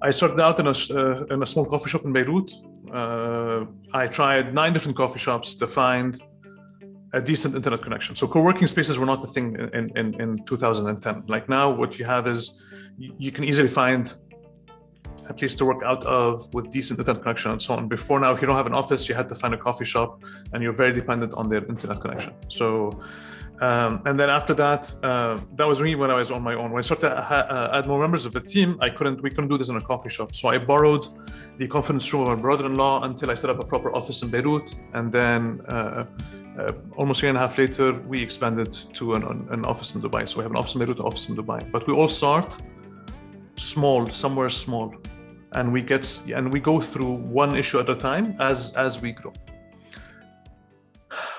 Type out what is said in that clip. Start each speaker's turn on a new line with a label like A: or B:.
A: I started out in a, uh, in a small coffee shop in Beirut. Uh, I tried nine different coffee shops to find a decent internet connection. So co-working spaces were not the thing in, in, in 2010. Like now, what you have is you can easily find a place to work out of with decent internet connection and so on. Before now, if you don't have an office, you had to find a coffee shop and you're very dependent on their internet connection. So, um, and then after that, uh, that was me when I was on my own. When I started to uh, add more members of the team, I couldn't, we couldn't do this in a coffee shop. So I borrowed the conference room of my brother-in-law until I set up a proper office in Beirut. And then uh, uh, almost a year and a half later, we expanded to an, an office in Dubai. So we have an office in Beirut, an office in Dubai. But we all start small, somewhere small, and we get and we go through one issue at a time as as we grow.